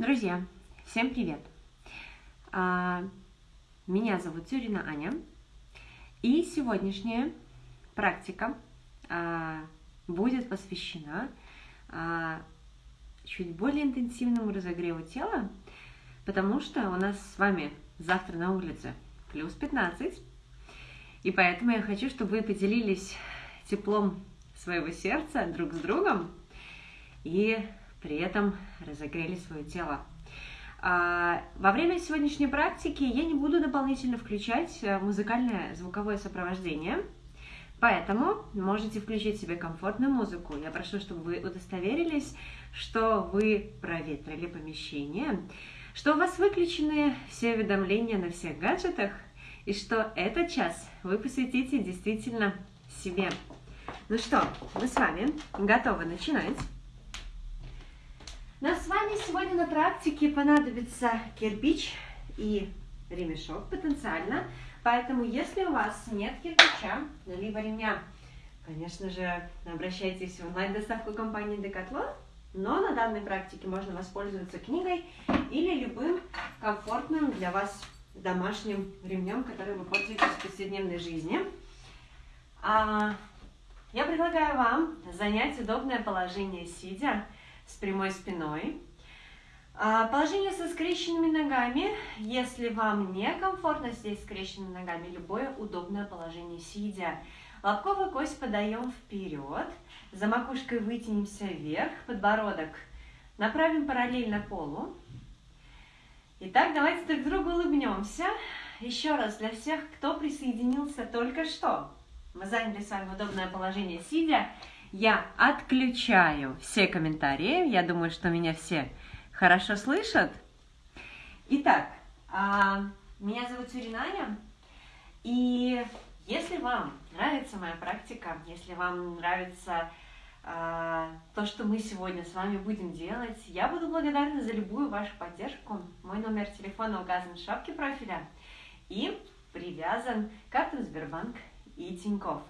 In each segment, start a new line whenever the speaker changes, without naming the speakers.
Друзья, всем привет! А, меня зовут Тюрина Аня, и сегодняшняя практика а, будет посвящена а, чуть более интенсивному разогреву тела, потому что у нас с вами завтра на улице плюс 15, и поэтому я хочу, чтобы вы поделились теплом своего сердца друг с другом и при этом разогрели свое тело. А, во время сегодняшней практики я не буду дополнительно включать э, музыкальное звуковое сопровождение, поэтому можете включить себе комфортную музыку. Я прошу, чтобы вы удостоверились, что вы проветрили помещение, что у вас выключены все уведомления на всех гаджетах, и что этот час вы посвятите действительно себе. Ну что, мы с вами готовы начинать. Нам с вами сегодня на практике понадобится кирпич и ремешок потенциально. Поэтому, если у вас нет кирпича, либо ремня, конечно же, обращайтесь в онлайн-доставку компании Decathlon, но на данной практике можно воспользоваться книгой или любым комфортным для вас домашним ремнем, который вы пользуетесь в повседневной жизни. А, я предлагаю вам занять удобное положение сидя, с прямой спиной. А, положение со скрещенными ногами. Если вам некомфортно здесь скрещенными ногами, любое удобное положение сидя. Лобковую кость подаем вперед, за макушкой вытянемся вверх, подбородок направим параллельно полу. Итак, давайте друг другу улыбнемся. Еще раз для всех, кто присоединился только что. Мы заняли с вами удобное положение сидя я отключаю все комментарии. Я думаю, что меня все хорошо слышат. Итак, а, меня зовут Тюринаня, и если вам нравится моя практика, если вам нравится а, то, что мы сегодня с вами будем делать, я буду благодарна за любую вашу поддержку. Мой номер телефона указан в шапке профиля и привязан к картам Сбербанк и Тинькофф.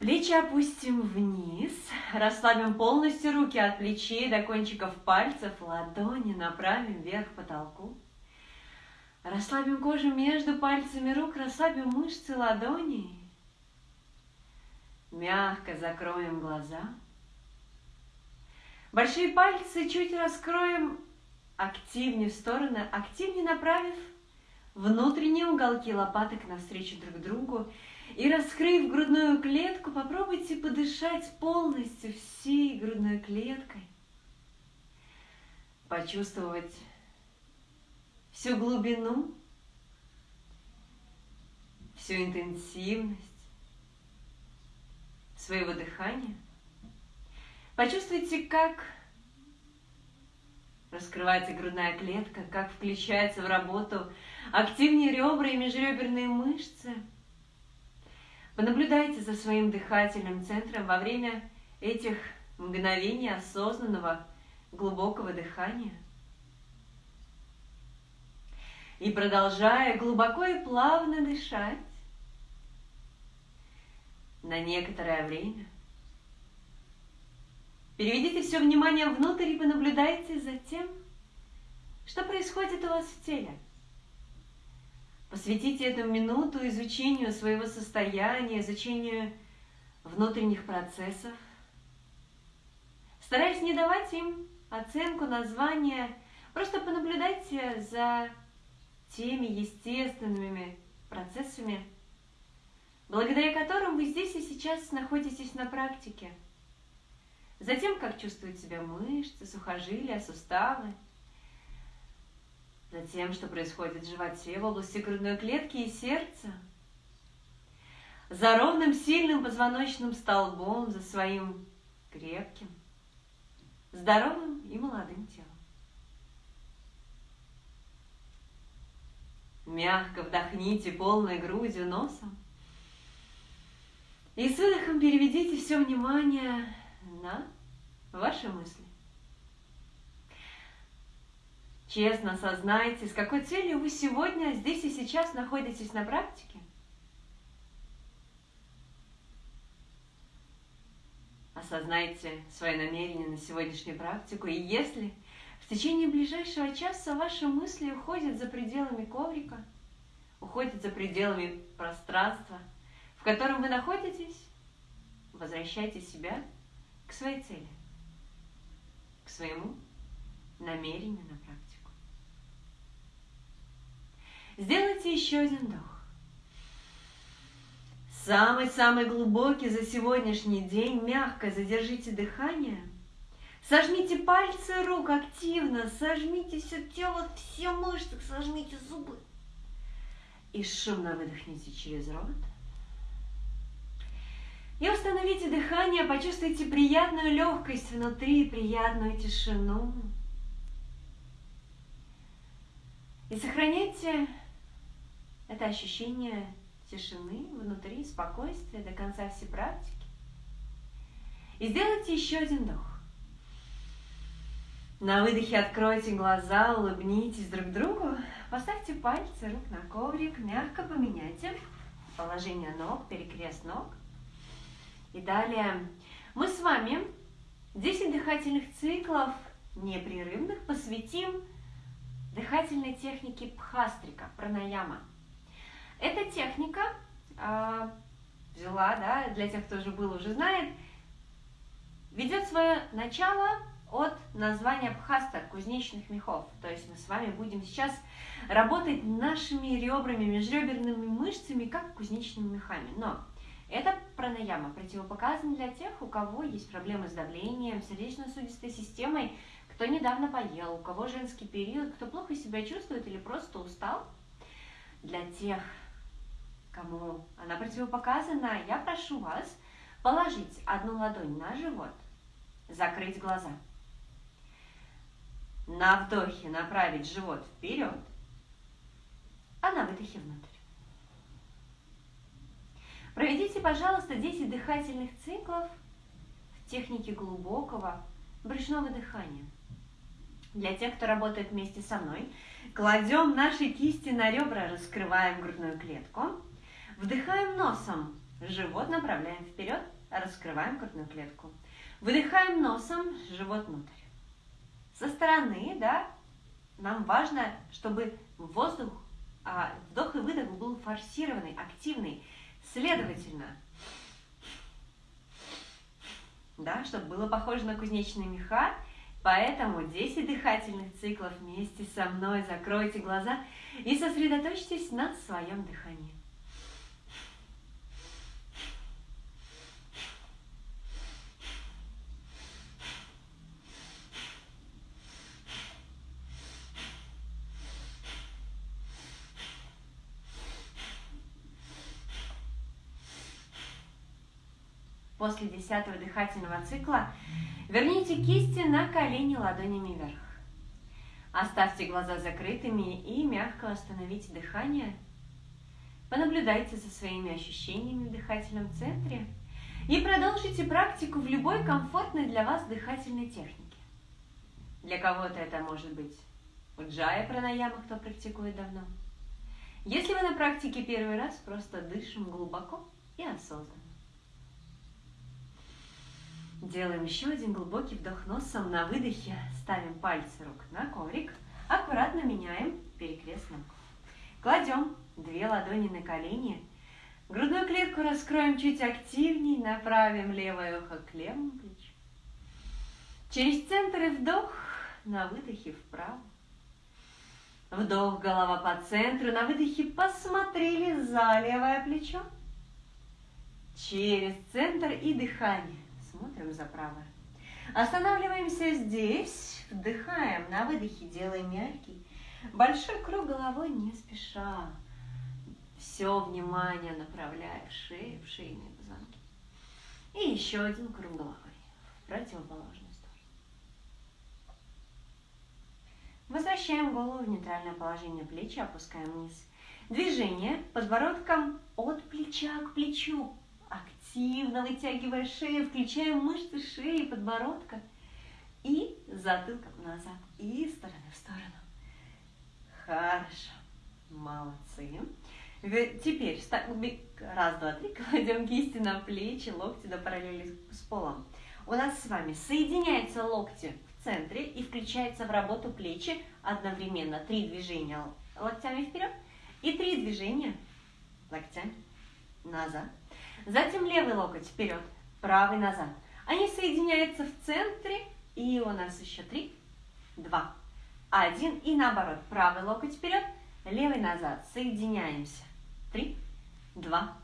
Плечи опустим вниз, расслабим полностью руки от плечей до кончиков пальцев, ладони направим вверх к потолку. Расслабим кожу между пальцами рук, расслабим мышцы ладоней. Мягко закроем глаза. Большие пальцы чуть раскроем, активнее в стороны, активнее направив внутренние уголки лопаток навстречу друг другу и раскрыв грудную клетку, попробуйте подышать полностью всей грудной клеткой. Почувствовать всю глубину, всю интенсивность своего дыхания. Почувствуйте, как раскрывается грудная клетка, как включается в работу активнее ребра и межреберные мышцы – Понаблюдайте за своим дыхательным центром во время этих мгновений осознанного глубокого дыхания. И продолжая глубоко и плавно дышать на некоторое время, переведите все внимание внутрь и понаблюдайте за тем, что происходит у вас в теле. Посвятите эту минуту изучению своего состояния, изучению внутренних процессов. Стараясь не давать им оценку, название, просто понаблюдайте за теми естественными процессами, благодаря которым вы здесь и сейчас находитесь на практике. Затем, как чувствуют себя мышцы, сухожилия, суставы – Затем, что происходит в животе, в области грудной клетки и сердца. За ровным, сильным позвоночным столбом, за своим крепким, здоровым и молодым телом. Мягко вдохните полной грудью носом. И с выдохом переведите все внимание на ваши мысли. Честно осознайте, с какой целью вы сегодня здесь и сейчас находитесь на практике. Осознайте свои намерения на сегодняшнюю практику. И если в течение ближайшего часа ваши мысли уходят за пределами коврика, уходят за пределами пространства, в котором вы находитесь, возвращайте себя к своей цели, к своему намерению на практику. Сделайте еще один вдох. Самый-самый глубокий за сегодняшний день. Мягко задержите дыхание. Сожмите пальцы рук активно. Сожмите все тело, все мышцы. Сожмите зубы. И шумно выдохните через рот. И установите дыхание, почувствуйте приятную легкость внутри, приятную тишину. И сохраняйте это ощущение тишины внутри, спокойствия до конца всей практики. И сделайте еще один вдох. На выдохе откройте глаза, улыбнитесь друг другу, поставьте пальцы рук на коврик, мягко поменяйте положение ног, перекрест ног. И далее мы с вами 10 дыхательных циклов непрерывных посвятим дыхательной технике пхастрика, пранаяма. Эта техника э, взяла, да, для тех, кто уже был, уже знает, ведет свое начало от названия пхаста, кузнечных мехов. То есть мы с вами будем сейчас работать нашими ребрами, межреберными мышцами, как кузнечными мехами. Но это пранаяма противопоказано для тех, у кого есть проблемы с давлением, сердечно-сосудистой системой, кто недавно поел, у кого женский период, кто плохо себя чувствует или просто устал. Для тех, кому она противопоказана, я прошу вас положить одну ладонь на живот, закрыть глаза. На вдохе направить живот вперед, а на выдохе внутрь. Проведите, пожалуйста, 10 дыхательных циклов в технике глубокого брюшного дыхания. Для тех, кто работает вместе со мной, кладем наши кисти на ребра, раскрываем грудную клетку Вдыхаем носом, живот направляем вперед, раскрываем грудную клетку. Выдыхаем носом, живот внутрь. Со стороны, да, нам важно, чтобы воздух, а, вдох и выдох был форсированный, активный. Следовательно, да, чтобы было похоже на кузнечные меха, Поэтому 10 дыхательных циклов вместе со мной закройте глаза и сосредоточьтесь на своем дыхании. После десятого дыхательного цикла верните кисти на колени ладонями вверх. Оставьте глаза закрытыми и мягко остановите дыхание. Понаблюдайте за своими ощущениями в дыхательном центре и продолжите практику в любой комфортной для вас дыхательной технике. Для кого-то это может быть уджая пранаяма, кто практикует давно. Если вы на практике первый раз, просто дышим глубоко и осознанно. Делаем еще один глубокий вдох носом. На выдохе ставим пальцы рук на коврик. Аккуратно меняем перекрест ног. Кладем две ладони на колени. Грудную клетку раскроем чуть активнее. Направим левое ухо к левому плечу. Через центр и вдох. На выдохе вправо. Вдох, голова по центру. На выдохе посмотрели за левое плечо. Через центр и дыхание. Смотрим за. Останавливаемся здесь, вдыхаем, на выдохе делаем мягкий. Большой круг головой не спеша. Все внимание направляя в шею, в шейные позвонки. И еще один круг головой в противоположную сторону. Возвращаем голову в нейтральное положение плечи, опускаем вниз. Движение подбородком от плеча к плечу активно вытягивая шею, включая мышцы шеи, подбородка и затылком назад, и стороны в сторону. Хорошо. Молодцы. Теперь раз, два, три, кладем кисти на плечи, локти до параллели с полом. У нас с вами соединяются локти в центре и включается в работу плечи одновременно. Три движения локтями вперед и три движения локтями назад. Затем левый локоть вперед, правый назад. Они соединяются в центре, и у нас еще три, два, один. И наоборот, правый локоть вперед, левый назад. Соединяемся. Три, два,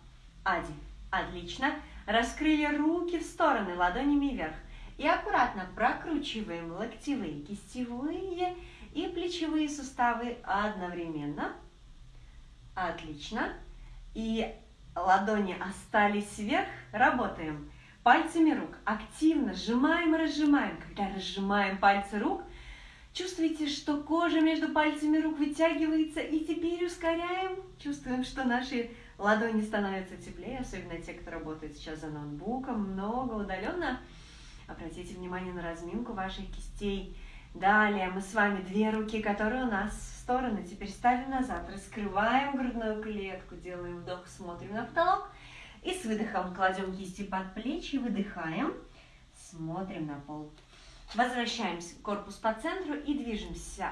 один. Отлично. Раскрыли руки в стороны, ладонями вверх. И аккуратно прокручиваем локтевые, кистевые и плечевые суставы одновременно. Отлично. И ладони остались вверх. Работаем пальцами рук. Активно сжимаем и разжимаем. Когда разжимаем пальцы рук, чувствуете, что кожа между пальцами рук вытягивается. И теперь ускоряем. Чувствуем, что наши ладони становятся теплее, особенно те, кто работает сейчас за ноутбуком, много удаленно. Обратите внимание на разминку ваших кистей. Далее мы с вами две руки, которые у нас стороны, теперь ставим назад, раскрываем грудную клетку, делаем вдох, смотрим на потолок. И с выдохом кладем кисти под плечи, выдыхаем, смотрим на пол. Возвращаемся корпус по центру и движемся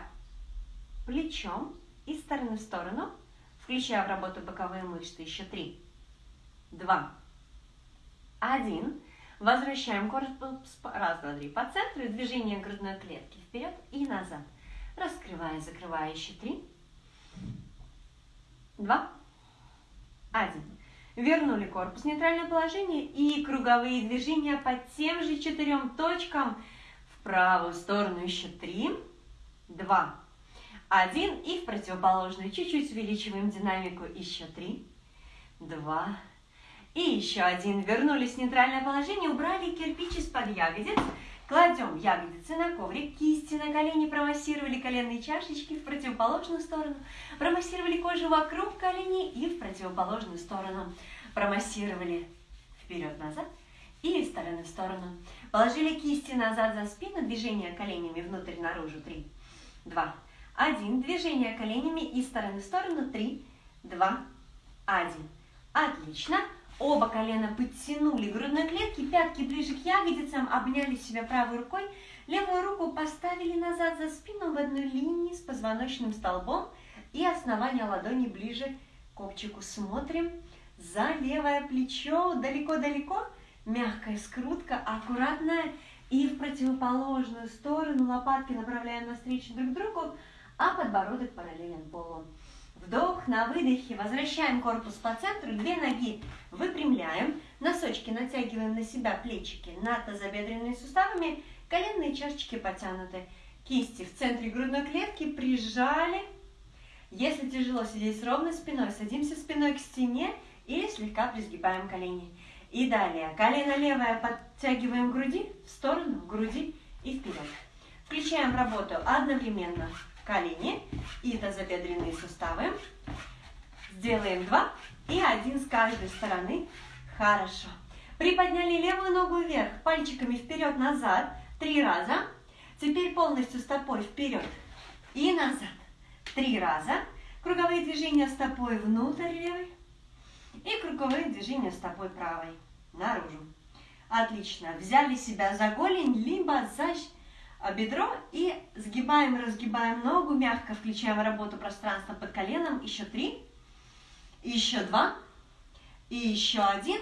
плечом из стороны в сторону, включая в работу боковые мышцы. Еще три, два, один. Возвращаем корпус раз, два, три по центру движение грудной клетки вперед и назад. Раскрывая, закрывая еще три, два, один. Вернули корпус в нейтральное положение и круговые движения по тем же четырем точкам. В правую сторону еще три, два, один. И в противоположную. Чуть-чуть увеличиваем динамику. Еще три, два, и еще один. Вернулись в нейтральное положение, убрали кирпич из-под ягодиц. Кладем ягодицы на коврик, кисти на колени, промассировали коленные чашечки в противоположную сторону, промассировали кожу вокруг коленей и в противоположную сторону, промассировали вперед-назад и из стороны в сторону. Положили кисти назад за спину, движение коленями внутрь-наружу, три, два, один. Движение коленями из стороны в сторону, три, два, один. Отлично. Оба колена подтянули грудной клетки, пятки ближе к ягодицам, обняли себя правой рукой, левую руку поставили назад за спину в одной линии с позвоночным столбом и основание ладони ближе к копчику. Смотрим за левое плечо, далеко-далеко, мягкая скрутка, аккуратная, и в противоположную сторону лопатки направляем навстречу друг другу, а подбородок параллелен полу. Вдох, на выдохе возвращаем корпус по центру, две ноги выпрямляем, носочки натягиваем на себя, плечики над тазобедренными суставами, коленные чашечки потянуты. Кисти в центре грудной клетки прижали. Если тяжело сидеть с ровной спиной, садимся спиной к стене или слегка призгибаем колени. И далее, колено левое подтягиваем к груди, в сторону, груди и вперед. Включаем работу одновременно колени и тазобедренные суставы. Сделаем два и один с каждой стороны. Хорошо. Приподняли левую ногу вверх, пальчиками вперед-назад три раза. Теперь полностью стопой вперед и назад три раза. Круговые движения стопой внутрь левой и круговые движения стопой правой наружу. Отлично. Взяли себя за голень, либо за бедро и сгибаем, разгибаем ногу, мягко включаем работу пространства под коленом. Еще три, еще два, и еще один.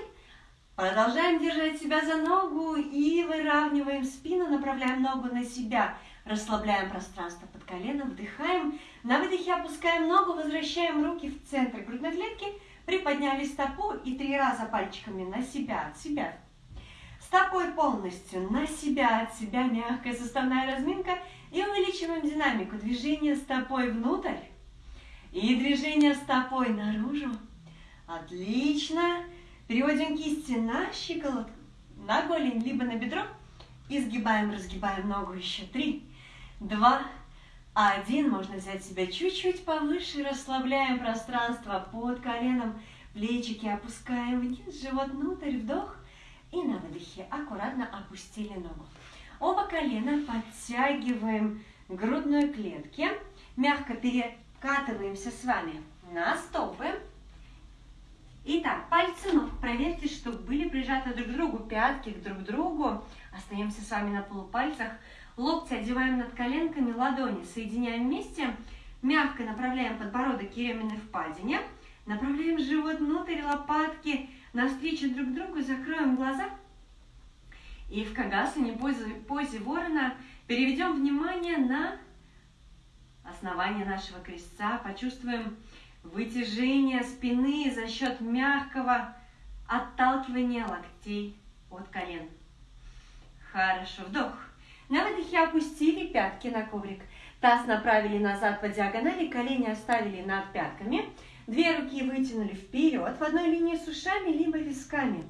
Продолжаем держать себя за ногу и выравниваем спину, направляем ногу на себя. Расслабляем пространство под коленом, вдыхаем. На выдохе опускаем ногу, возвращаем руки в центр грудной клетки, приподняли стопу и три раза пальчиками на себя, от себя стопой полностью на себя, от себя мягкая суставная разминка и увеличиваем динамику. Движение стопой внутрь и движение стопой наружу. Отлично. Переводим кисти на щиколотку, на голень, либо на бедро. И сгибаем, разгибаем ногу еще. Три, два, один. Можно взять себя чуть-чуть повыше. Расслабляем пространство под коленом. Плечики опускаем вниз, живот внутрь, вдох. И на выдохе аккуратно опустили ногу. Оба колена подтягиваем к грудной клетке. Мягко перекатываемся с вами на стопы. Итак, пальцы ног. Проверьте, чтобы были прижаты друг к другу, пятки к друг другу. Остаемся с вами на полупальцах. Локти одеваем над коленками, ладони соединяем вместе. Мягко направляем подбородок к еременной впадине. Направляем живот внутрь, лопатки навстречу друг другу, закроем глаза. И в Кагасане, позе, позе ворона, переведем внимание на основание нашего крестца. Почувствуем вытяжение спины за счет мягкого отталкивания локтей от колен. Хорошо, вдох. На выдохе опустили пятки на коврик. Таз направили назад по диагонали, колени оставили над пятками. Две руки вытянули вперед в одной линии с ушами, либо висками.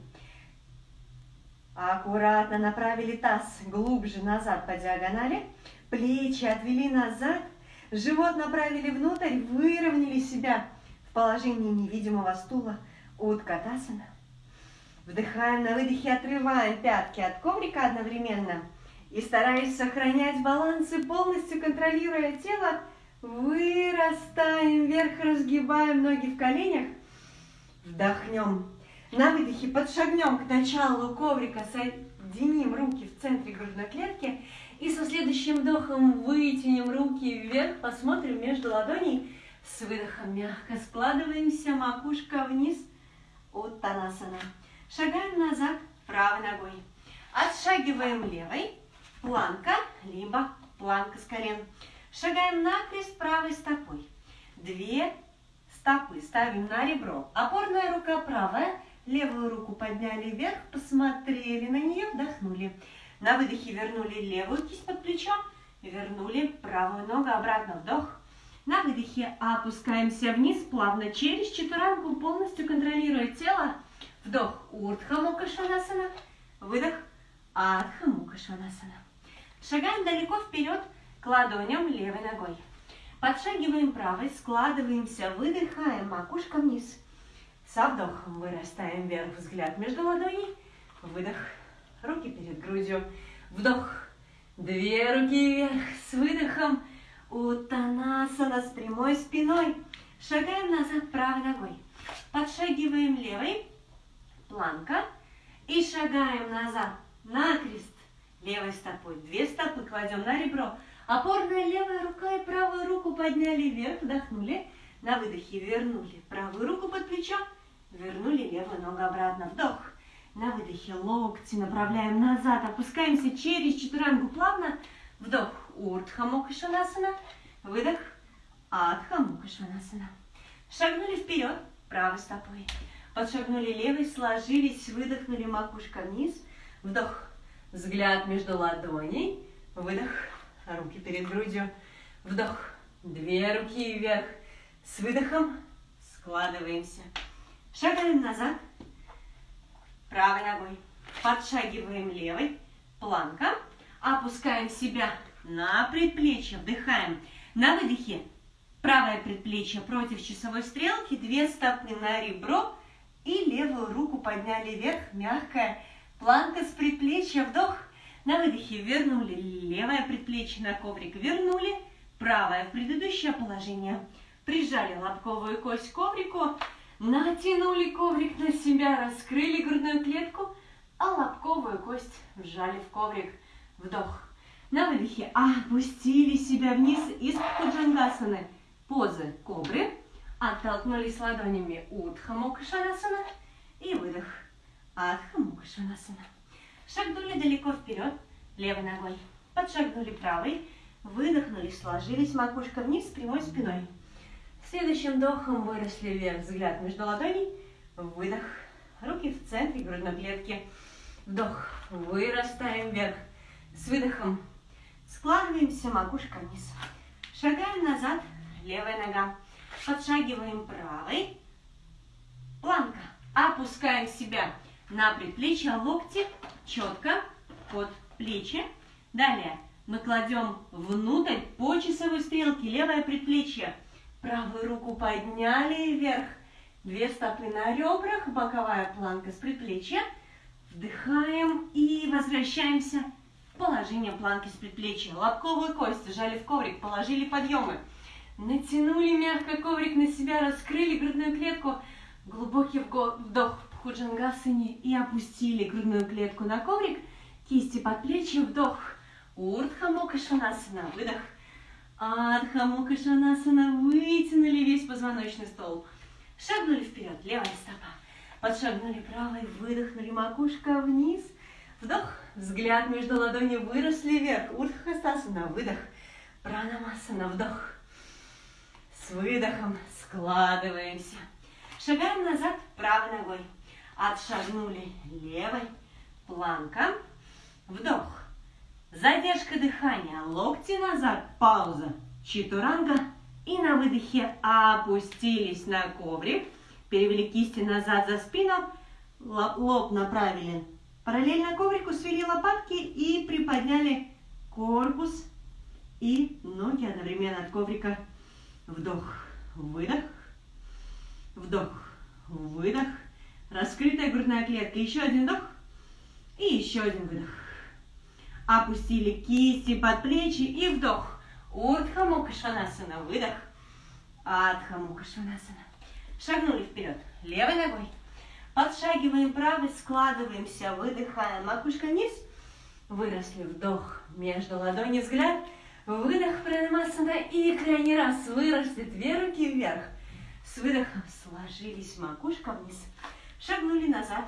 Аккуратно направили таз глубже назад по диагонали. Плечи отвели назад. Живот направили внутрь, выровняли себя в положении невидимого стула. Уткатасана. Вдыхаем на выдохе, отрываем пятки от коврика одновременно. И стараясь сохранять баланс и полностью контролируя тело, вырастаем вверх, разгибаем ноги в коленях. Вдохнем. На выдохе подшагнем к началу коврика, соединим руки в центре грудной клетки. И со следующим вдохом вытянем руки вверх, посмотрим между ладоней. С выдохом мягко складываемся, макушка вниз. Уттанасана. Шагаем назад правой ногой. Отшагиваем левой. Планка, либо планка с колен. Шагаем накрест правой стопой. Две стопы ставим на ребро. Опорная рука правая. Левую руку подняли вверх, посмотрели на нее, вдохнули. На выдохе вернули левую кисть под плечо, вернули правую ногу обратно, вдох. На выдохе опускаемся вниз, плавно через четверанку, полностью контролируя тело. Вдох, Урдха Мукха Шванасана. Выдох, Адха Мукха Шванасана. Шагаем далеко вперед к ладоням левой ногой. Подшагиваем правой, складываемся, выдыхаем, макушка вниз. Со вдохом вырастаем вверх, взгляд между ладоней. Выдох, руки перед грудью. Вдох, две руки вверх, с выдохом. Утанасана с прямой спиной. Шагаем назад правой ногой. Подшагиваем левой, планка. И шагаем назад, накрест, левой стопой. Две стопы кладем на ребро. Опорная левая рука и правую руку подняли вверх, вдохнули. На выдохе вернули правую руку под плечо, вернули левую ногу обратно. Вдох. На выдохе локти направляем назад, опускаемся через четверанку плавно. Вдох. Урдха Мукашванасана. Выдох. Адха Мукашванасана. Шагнули вперед правой стопой. Подшагнули левой, сложились, выдохнули макушка вниз. Вдох. Взгляд между ладоней. Выдох. Руки перед грудью. Вдох. Две руки вверх. С выдохом складываемся. Шагаем назад. Правой ногой. Подшагиваем левой. Планка. Опускаем себя на предплечье. Вдыхаем. На выдохе правое предплечье против часовой стрелки. Две стопы на ребро. И левую руку подняли вверх, мягкая планка с предплечья, вдох. На выдохе вернули левое предплечье на коврик, вернули правое в предыдущее положение. Прижали лобковую кость к коврику, натянули коврик на себя, раскрыли грудную клетку, а лобковую кость вжали в коврик. Вдох. На выдохе опустили себя вниз из Худжангасаны. Позы кобры. Оттолкнулись ладонями Утха Мукашанасана и выдох. Адха. Шагнули далеко вперед левой ногой. Подшагнули правой. Выдохнули, сложились макушка вниз прямой спиной. Следующим вдохом выросли вверх, взгляд между ладоней. Выдох. Руки в центре грудной клетки. Вдох. Вырастаем вверх. С выдохом складываемся, макушка вниз. Шагаем назад, левая нога. Подшагиваем правой. Планка. Опускаем себя на предплечье, локти четко под плечи. Далее мы кладем внутрь по часовой стрелке левое предплечье. Правую руку подняли вверх. Две стопы на ребрах, боковая планка с предплечья. Вдыхаем и возвращаемся в положение планки с предплечья. Лобковую кость сжали в коврик, положили подъемы. Натянули мягко коврик на себя, раскрыли грудную клетку. Глубокий вдох худжангасане и опустили грудную клетку на коврик. Кисти под плечи, вдох. Урдха Мукха Шванасана. Выдох. Адха Мукха Шванасана. Вытянули весь позвоночный стол. Шагнули вперед. Левая стопа. Подшагнули правой. Выдохнули макушка вниз. Вдох. Взгляд между ладоней выросли вверх. Урдха Хастасана. Выдох. Пранамасана. Вдох. С выдохом складываемся. Шагаем назад правой ногой. Отшагнули левой. Планка. Вдох. Задержка дыхания. Локти назад. Пауза. Читуранга. И на выдохе опустились на коврик. Перевели кисти назад за спину. Лоб направили параллельно коврику. Свели лопатки и приподняли корпус и ноги одновременно от коврика. Вдох. Выдох. Вдох. Выдох. Раскрытая грудная клетка. Еще один вдох. И еще один выдох. Опустили кисти под плечи и вдох. Урдха Мукха Шванасана. Выдох. Адха Мукха Шванасана. Шагнули вперед. Левой ногой. Подшагиваем правой, складываемся, выдыхаем. Макушка вниз. Выросли. Вдох. Между ладони взгляд. Выдох пранамасана. И крайний раз выросли. Две руки вверх. С выдохом сложились макушка вниз. Шагнули назад.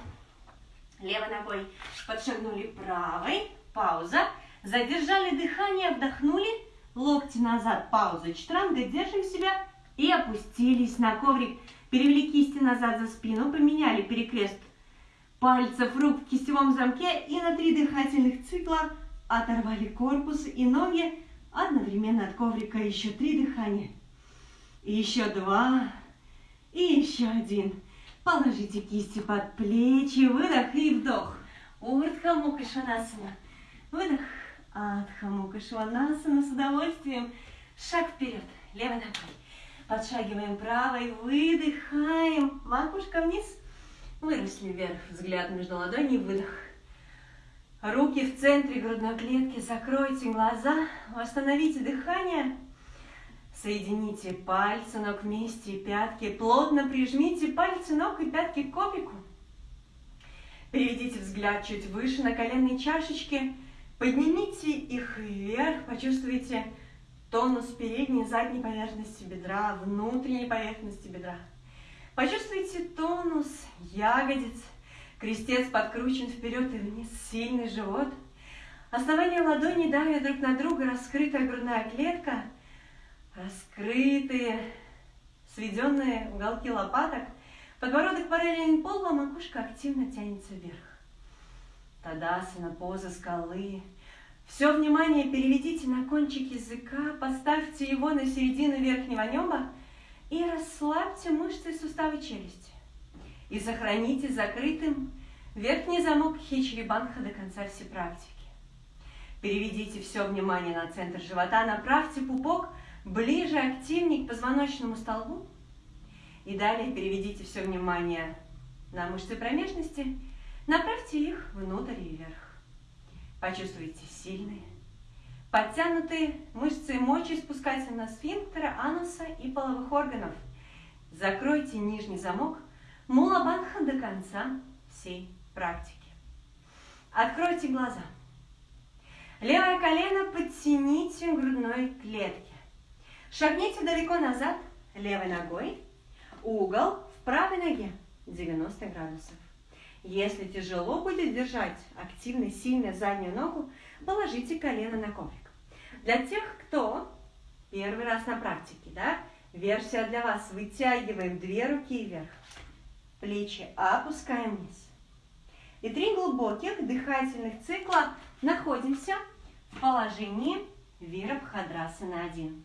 Левой ногой подшагнули правой. Пауза. Задержали дыхание, вдохнули. Локти назад. Пауза. Чтранга. Держим себя. И опустились на коврик. Перевели кисти назад за спину. Поменяли перекрест пальцев рук в кистевом замке. И на три дыхательных цикла оторвали корпус и ноги. Одновременно от коврика еще три дыхания. И еще два. И еще один. Положите кисти под плечи, выдох и вдох. Урдха Мукха Шванасана. Выдох. Адха Мукха Шванасана с удовольствием. Шаг вперед, левой ногой. Подшагиваем правой, выдыхаем. Макушка вниз. Выросли вверх, взгляд между ладоней, выдох. Руки в центре грудной клетки, закройте глаза, восстановите дыхание. Соедините пальцы ног вместе, пятки. Плотно прижмите пальцы ног и пятки к копику. Переведите взгляд чуть выше на коленные чашечки. Поднимите их вверх. Почувствуйте тонус передней и задней поверхности бедра, внутренней поверхности бедра. Почувствуйте тонус ягодиц. Крестец подкручен вперед и вниз. Сильный живот. Основание ладоней давят друг на друга. Раскрытая грудная клетка – раскрытые, сведенные уголки лопаток, подбородок параллелен полу, а макушка активно тянется вверх. Тадасана, поза скалы. Все внимание переведите на кончик языка, поставьте его на середину верхнего неба и расслабьте мышцы и суставы челюсти. И сохраните закрытым верхний замок Хичри-Банха до конца всей практики. Переведите все внимание на центр живота, направьте пупок – ближе, активнее к позвоночному столбу. И далее переведите все внимание на мышцы промежности, направьте их внутрь и вверх. Почувствуйте сильные, подтянутые мышцы мочи спускательного сфинктера, ануса и половых органов. Закройте нижний замок мулабанха до конца всей практики. Откройте глаза. Левое колено подтяните к грудной клетке. Шагните далеко назад левой ногой. Угол в правой ноге 90 градусов. Если тяжело будет держать активно, сильно заднюю ногу, положите колено на коврик. Для тех, кто первый раз на практике, да, версия для вас. Вытягиваем две руки вверх, плечи опускаем вниз. И три глубоких дыхательных цикла находимся в положении Вирабхадрасана 1.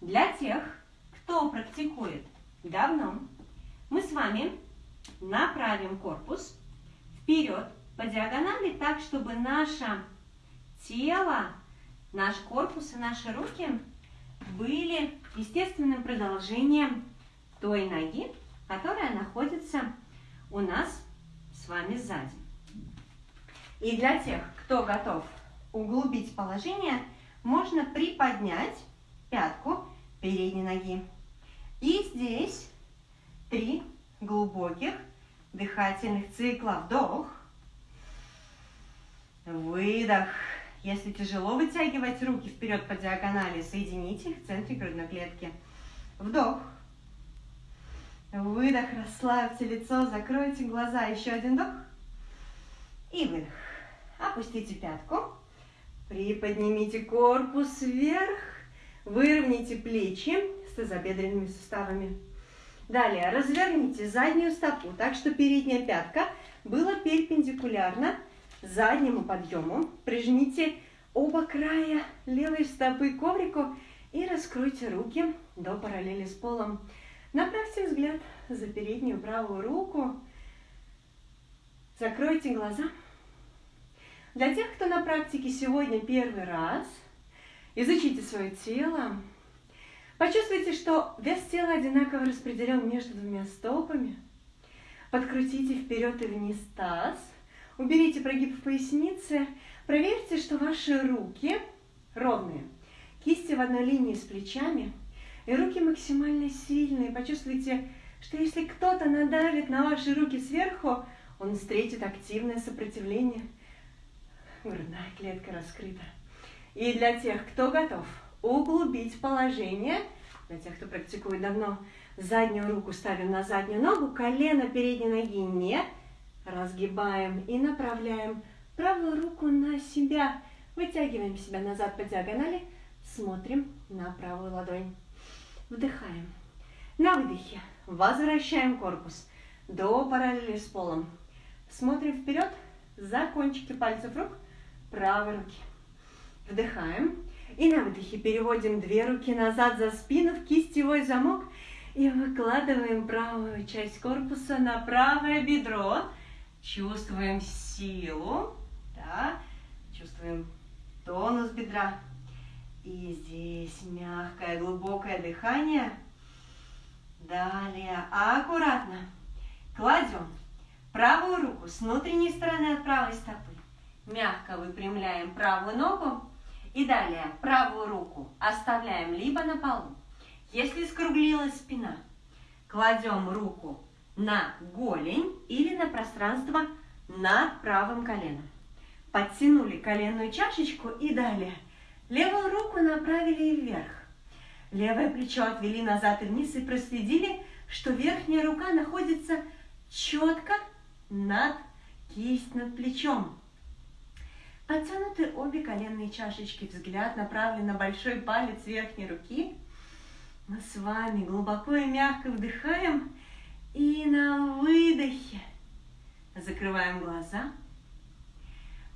Для тех, кто практикует давно, мы с вами направим корпус вперед по диагонали так, чтобы наше тело, наш корпус и наши руки были естественным продолжением той ноги, которая находится у нас с вами сзади. И для тех, кто готов углубить положение, можно приподнять пятку передней ноги. И здесь три глубоких дыхательных цикла. Вдох, выдох. Если тяжело вытягивать руки вперед по диагонали, соедините их в центре грудной клетки. Вдох. Выдох, расслабьте лицо, закройте глаза. Еще один вдох. И выдох. Опустите пятку. Приподнимите корпус вверх. Выровняйте плечи с тазобедренными суставами. Далее разверните заднюю стопу так, что передняя пятка была перпендикулярна заднему подъему. Прижмите оба края левой стопы к коврику и раскройте руки до параллели с полом. Направьте взгляд за переднюю правую руку. Закройте глаза. Для тех, кто на практике сегодня первый раз, изучите свое тело. Почувствуйте, что вес тела одинаково распределен между двумя стопами. Подкрутите вперед и вниз таз. Уберите прогиб в пояснице. Проверьте, что ваши руки ровные. Кисти в одной линии с плечами. И руки максимально сильные. Почувствуйте, что если кто-то надавит на ваши руки сверху, он встретит активное сопротивление. Грудная клетка раскрыта. И для тех, кто готов углубить положение, для тех, кто практикует давно, заднюю руку ставим на заднюю ногу, колено передней ноги не разгибаем и направляем правую руку на себя. Вытягиваем себя назад по диагонали, смотрим на правую ладонь. Вдыхаем. На выдохе возвращаем корпус до параллели с полом. Смотрим вперед за кончики пальцев рук правой руки. Вдыхаем. И на выдохе переводим две руки назад за спину в кистевой замок и выкладываем правую часть корпуса на правое бедро. Чувствуем силу, да? чувствуем тонус бедра. И здесь мягкое, глубокое дыхание. Далее аккуратно кладем правую руку с внутренней стороны от правой стопы. Мягко выпрямляем правую ногу. И далее правую руку оставляем либо на полу. Если скруглилась спина, кладем руку на голень или на пространство над правым коленом. Подтянули коленную чашечку и далее – Левую руку направили вверх. Левое плечо отвели назад и вниз и проследили, что верхняя рука находится четко над кисть над плечом. Подтянуты обе коленные чашечки, взгляд направлен на большой палец верхней руки. Мы с вами глубоко и мягко вдыхаем и на выдохе закрываем глаза.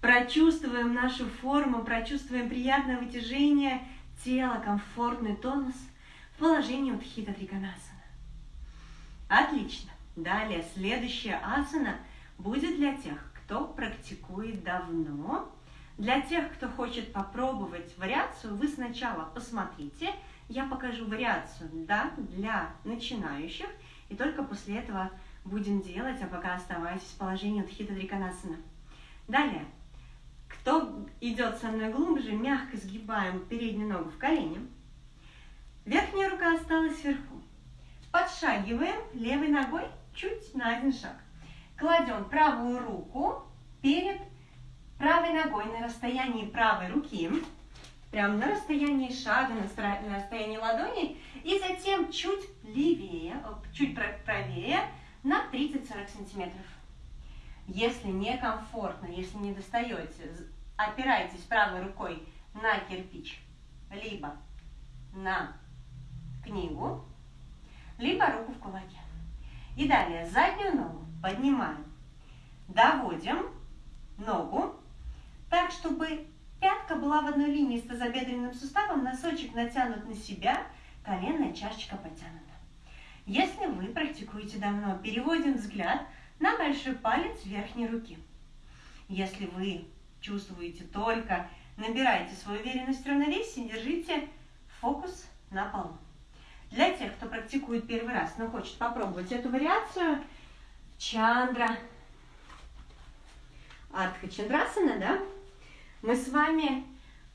Прочувствуем нашу форму, прочувствуем приятное вытяжение тела, комфортный тонус в положении Утхита Триконасана. Отлично. Далее, следующая асана будет для тех, кто практикует давно. Для тех, кто хочет попробовать вариацию, вы сначала посмотрите, я покажу вариацию да, для начинающих, и только после этого будем делать, а пока оставайтесь в положении Утхита Триконасана. Далее, кто идет со мной глубже, мягко сгибаем переднюю ногу в колени. Верхняя рука осталась вверху. Подшагиваем левой ногой чуть на один шаг. Кладем правую руку перед правой ногой на расстоянии правой руки, прям на расстоянии шага, на расстоянии ладони, и затем чуть левее, чуть правее на 30-40 сантиметров. Если некомфортно, если не достаете, опирайтесь правой рукой на кирпич, либо на книгу, либо руку в кулаке. И далее заднюю ногу поднимаем, доводим ногу так, чтобы пятка была в одной линии с тазобедренным суставом, носочек натянут на себя, коленная чашечка подтянута. Если вы практикуете давно, переводим взгляд на большой палец верхней руки. Если вы чувствуете только, набирайте свою уверенность в равновесии, держите фокус на полу. Для тех, кто практикует первый раз, но хочет попробовать эту вариацию, чандра, артха чандрасана, да, мы с вами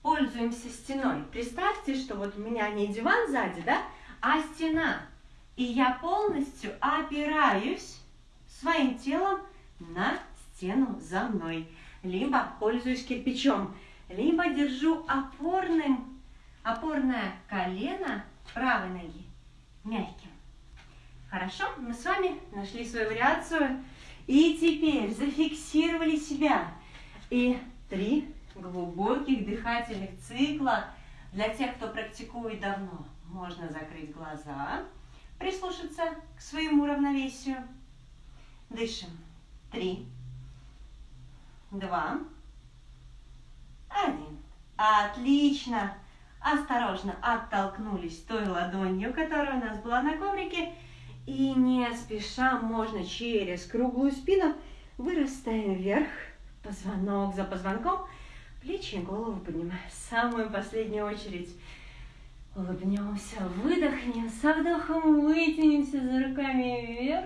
пользуемся стеной. Представьте, что вот у меня не диван сзади, да, а стена. И я полностью опираюсь своим телом на стену за мной. Либо пользуюсь кирпичом. либо держу опорным, опорное колено правой ноги мягким. Хорошо, мы с вами нашли свою вариацию. И теперь зафиксировали себя. И три глубоких дыхательных цикла. Для тех, кто практикует давно, можно закрыть глаза, прислушаться к своему равновесию. Дышим. Три, два, один. Отлично. Осторожно оттолкнулись той ладонью, которая у нас была на коврике. И не спеша можно через круглую спину вырастаем вверх, позвонок за позвонком, плечи и голову поднимаем. В самую последнюю очередь улыбнемся, выдохнем, со вдохом вытянемся за руками вверх,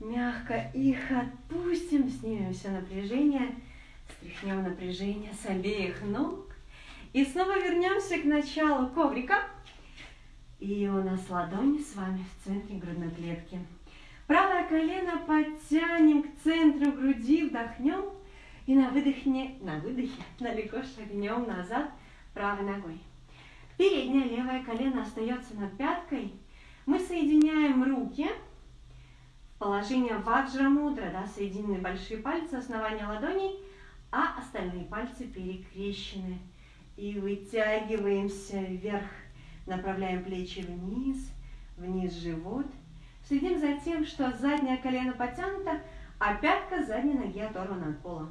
мягко их отпустим, снимем все напряжение, стряхнем напряжение с обеих ног. И снова вернемся к началу коврика. И у нас ладони с вами в центре грудной клетки. Правое колено подтянем к центру груди, вдохнем. И на выдохе, на выдохе далеко шагнем назад правой ногой. Переднее левое колено остается над пяткой. Мы соединяем руки в положение ваджра мудра, да, соединены большие пальцы, основания ладоней, а остальные пальцы перекрещены. И вытягиваемся вверх Направляем плечи вниз, вниз живот. Следим за тем, что заднее колено подтянуто, а пятка задней ноги оторвана от пола.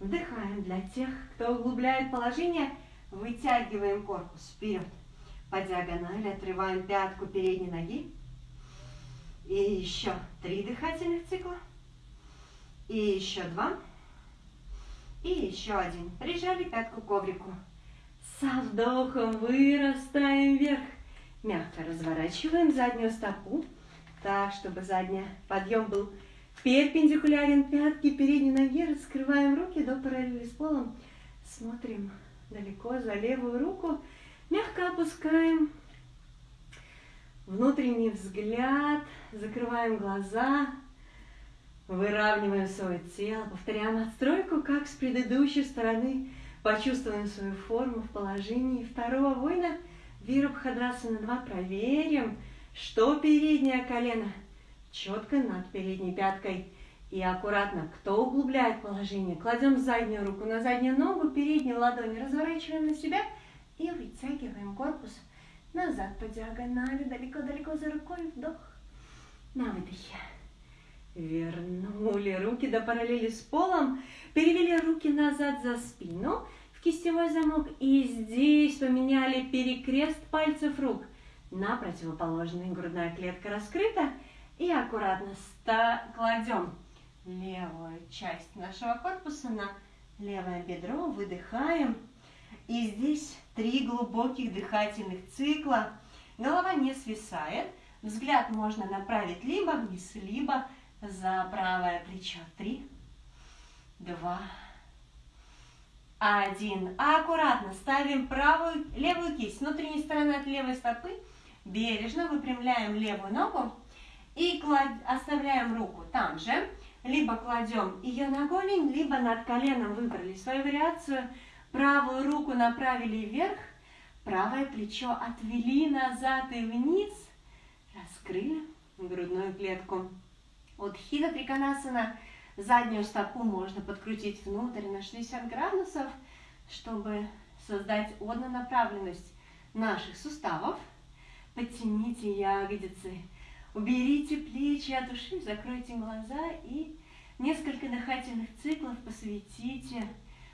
Вдыхаем. Для тех, кто углубляет положение, вытягиваем корпус вперед. По диагонали отрываем пятку передней ноги. И еще три дыхательных цикла. И еще два. И еще один. Прижали пятку к коврику. Со вдохом вырастаем вверх. Мягко разворачиваем заднюю стопу, так, чтобы задний подъем был перпендикулярен пятке передней ноге. Раскрываем руки до параллели с полом. Смотрим далеко за левую руку. Мягко опускаем внутренний взгляд, закрываем глаза, выравниваем свое тело, повторяем отстройку, как с предыдущей стороны Почувствуем свою форму в положении второго воина. Вирабхадрасана 2. Проверим, что переднее колено четко над передней пяткой. И аккуратно, кто углубляет положение, кладем заднюю руку на заднюю ногу, переднюю ладонь разворачиваем на себя и вытягиваем корпус назад по диагонали, далеко-далеко за рукой, вдох, на выдохе. Вернули руки до параллели с полом, перевели руки назад за спину в кистевой замок и здесь поменяли перекрест пальцев рук на противоположный. Грудная клетка раскрыта и аккуратно кладем левую часть нашего корпуса на левое бедро, выдыхаем. И здесь три глубоких дыхательных цикла. Голова не свисает. Взгляд можно направить либо вниз, либо за правое плечо. Три, два, один. Аккуратно ставим правую, левую кисть внутренней стороны от левой стопы. Бережно выпрямляем левую ногу и клад... оставляем руку там же. Либо кладем ее на голень, либо над коленом выбрали свою вариацию. Правую руку направили вверх, правое плечо отвели назад и вниз. Раскрыли грудную клетку. От хида триконасана заднюю стопу можно подкрутить внутрь на 60 градусов, чтобы создать однонаправленность наших суставов. Подтяните ягодицы, уберите плечи от ушей, закройте глаза и несколько дыхательных циклов посвятите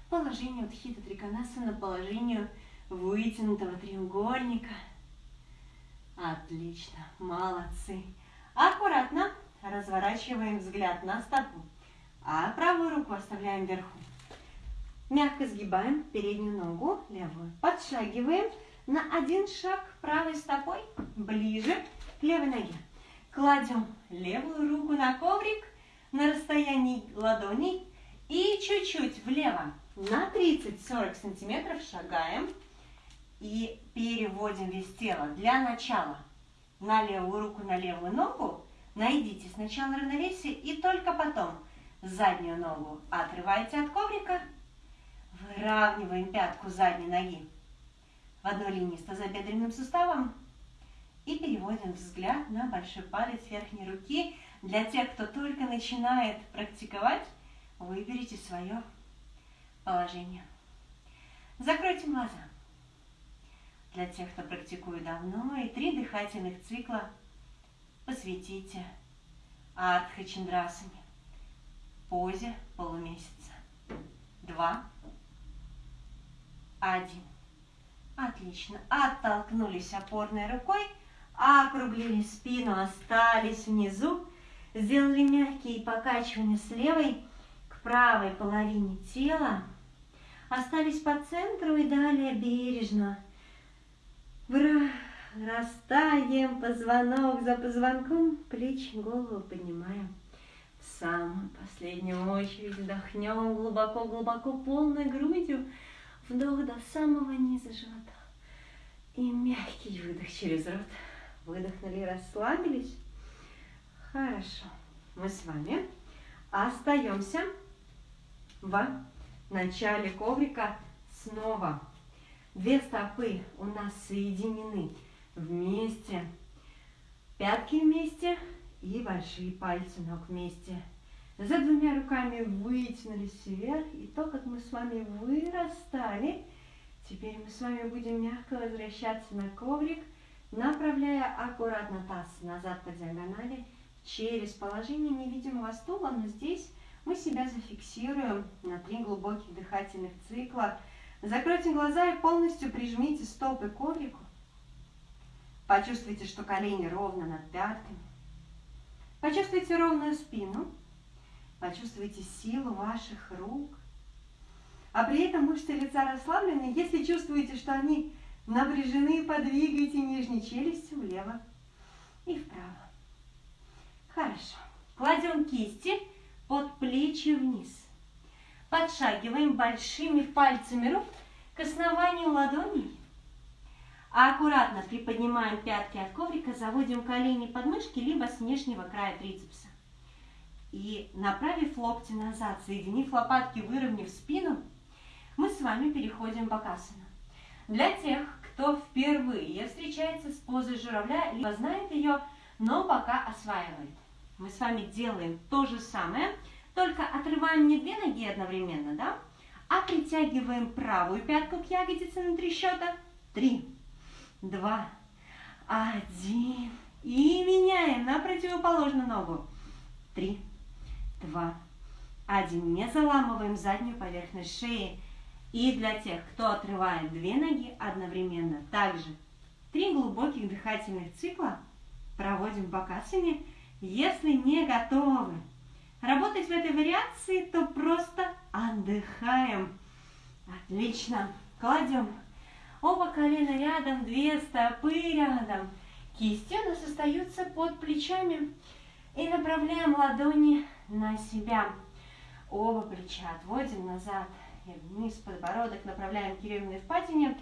положению Дхита Триконасана, положению вытянутого треугольника. Отлично, молодцы. Аккуратно разворачиваем взгляд на стопу, а правую руку оставляем вверху. Мягко сгибаем переднюю ногу, левую. Подшагиваем на один шаг правой стопой ближе к левой ноге. Кладем левую руку на коврик на расстоянии ладоней и чуть-чуть влево. На 30-40 сантиметров шагаем и переводим вес тела. Для начала на левую руку, на левую ногу. Найдите сначала равновесие и только потом заднюю ногу отрывайте от коврика, выравниваем пятку задней ноги в одной линии с тазобедренным суставом и переводим взгляд на большой палец верхней руки. Для тех, кто только начинает практиковать, выберите свое положение. Закройте глаза. Для тех, кто практикует давно, и три дыхательных цикла посвятите Артха Чандрасане, позе полумесяца. Два, один. Отлично. Оттолкнулись опорной рукой, округлили спину, остались внизу. Сделали мягкие покачивания с левой к правой половине тела. Остались по центру и далее бережно. Вырастаем позвонок за позвонком, плечи, голову поднимаем. В самую последнюю очередь вдохнем глубоко-глубоко полной грудью. Вдох до самого низа живота. И мягкий выдох через рот. Выдохнули, расслабились. Хорошо. Мы с вами остаемся в начале коврика снова. Две стопы у нас соединены вместе. Пятки вместе и большие пальцы ног вместе. За двумя руками вытянулись вверх. И то, как мы с вами вырастали, теперь мы с вами будем мягко возвращаться на коврик, направляя аккуратно таз назад по диагонали через положение невидимого стула, но здесь мы себя зафиксируем на три глубоких дыхательных цикла. Закройте глаза и полностью прижмите стопы к коврику. Почувствуйте, что колени ровно над пятками. Почувствуйте ровную спину. Почувствуйте силу ваших рук. А при этом мышцы лица расслаблены. Если чувствуете, что они напряжены, подвигайте нижней челюстью влево и вправо. Хорошо. Кладем кисти под плечи вниз. Подшагиваем большими пальцами рук к основанию ладоней. Аккуратно приподнимаем пятки от коврика, заводим колени под мышки, либо с внешнего края трицепса. И направив локти назад, соединив лопатки, выровняв спину, мы с вами переходим в Бакасана. Для тех, кто впервые встречается с позой журавля, либо знает ее, но пока осваивает. Мы с вами делаем то же самое, только отрываем не две ноги одновременно, да? А притягиваем правую пятку к ягодице на три счета. Три, два, один. И меняем на противоположную ногу. Три, два, один. Не заламываем заднюю поверхность шеи. И для тех, кто отрывает две ноги одновременно, также три глубоких дыхательных цикла проводим в бакасане. Если не готовы работать в этой вариации, то просто отдыхаем. Отлично. Кладем оба колена рядом, две стопы рядом. Кисти у нас остаются под плечами. И направляем ладони на себя. Оба плеча отводим назад вниз, подбородок направляем к кириллиной впадине.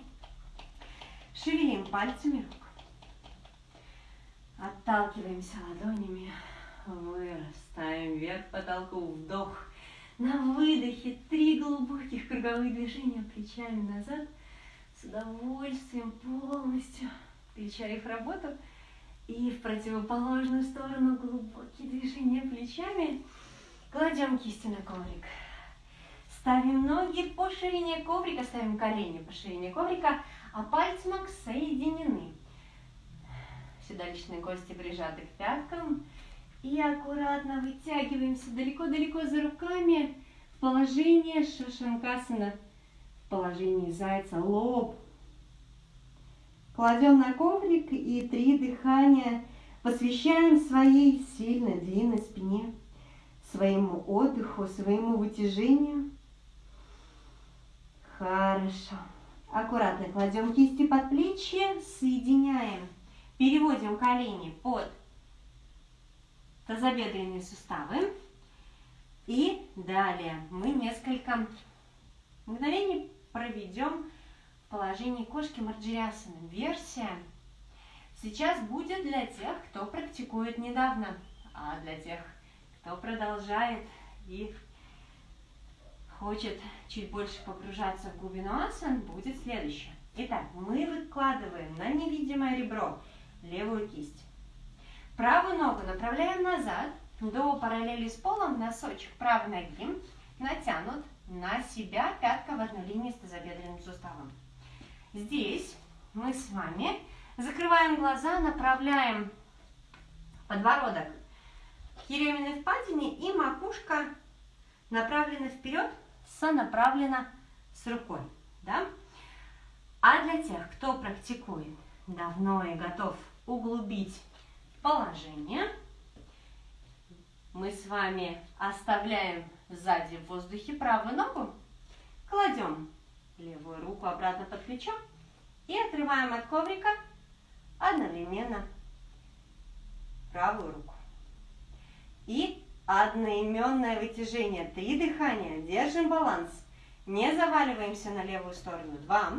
Шевелим пальцами рук. Отталкиваемся ладонями. Вырастаем вверх потолку. Вдох. На выдохе три глубоких круговых движения плечами назад. С удовольствием полностью включая их работу. И в противоположную сторону глубокие движения плечами. Кладем кисти на коврик. Ставим ноги по ширине коврика, ставим колени по ширине коврика, а пальцы ног соединены. Седалищные кости прижаты к пяткам. И аккуратно вытягиваемся далеко-далеко за руками в положение шашанкасана, в положении зайца, лоб Кладем на коврик и три дыхания посвящаем своей сильной длинной спине, своему отдыху, своему вытяжению. Хорошо. Аккуратно кладем кисти под плечи, соединяем, переводим колени под тазобедренные суставы. И далее мы несколько мгновений проведем положении кошки Марджириасана. Версия сейчас будет для тех, кто практикует недавно, а для тех, кто продолжает и хочет чуть больше погружаться в глубину асан, будет следующее. Итак, мы выкладываем на невидимое ребро левую кисть. Правую ногу направляем назад до параллели с полом, носочек правой ноги натянут на себя, пятка в одной линии с тазобедренным суставом. Здесь мы с вами закрываем глаза, направляем подбородок к еременной впадине и макушка направлена вперед, сонаправлена с рукой. Да? А для тех, кто практикует давно и готов углубить положение, мы с вами оставляем сзади в воздухе правую ногу, кладем левую руку обратно под плечо и отрываем от коврика одновременно правую руку. И одноименное вытяжение. Три дыхания. Держим баланс. Не заваливаемся на левую сторону. Два.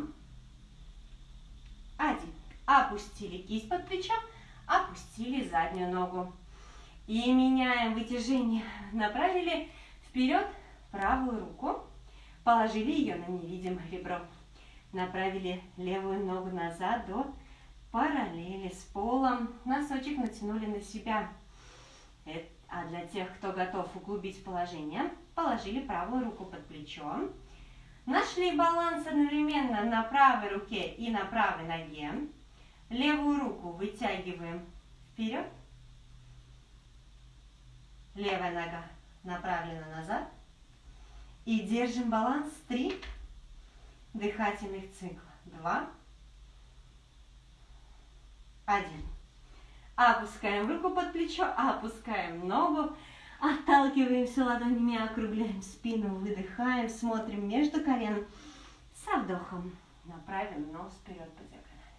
Один. Опустили кисть под плечо, опустили заднюю ногу. И меняем вытяжение. Направили вперед правую руку, положили ее на невидимое ребро. Направили левую ногу назад до параллели с полом. Носочек натянули на себя. А для тех, кто готов углубить положение, положили правую руку под плечо. Нашли баланс одновременно на правой руке и на правой ноге. Левую руку вытягиваем вперед. Левая нога направлена назад. И держим баланс 3 дыхательных цикла. 2, 1. Опускаем руку под плечо, опускаем ногу, отталкиваемся ладонями, округляем спину, выдыхаем, смотрим между колен. Со вдохом направим нос вперед по диагонали.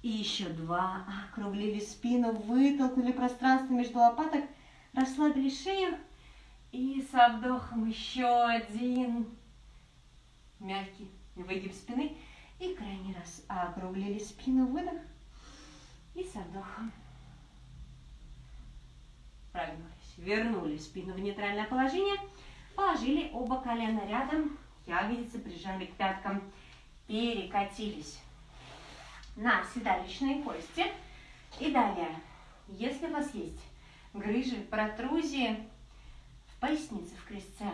И еще два. Округлили спину, вытолкнули пространство между лопаток, расслабили шею. И со вдохом еще один. Мягкий выгиб спины. И крайний раз округлили спину, выдох. И со вдохом прогнулись. Вернули спину в нейтральное положение. Положили оба колена рядом. Ягодицы прижали к пяткам. Перекатились на седалищные кости. И далее, если у вас есть грыжи, протрузии в пояснице, в крестце,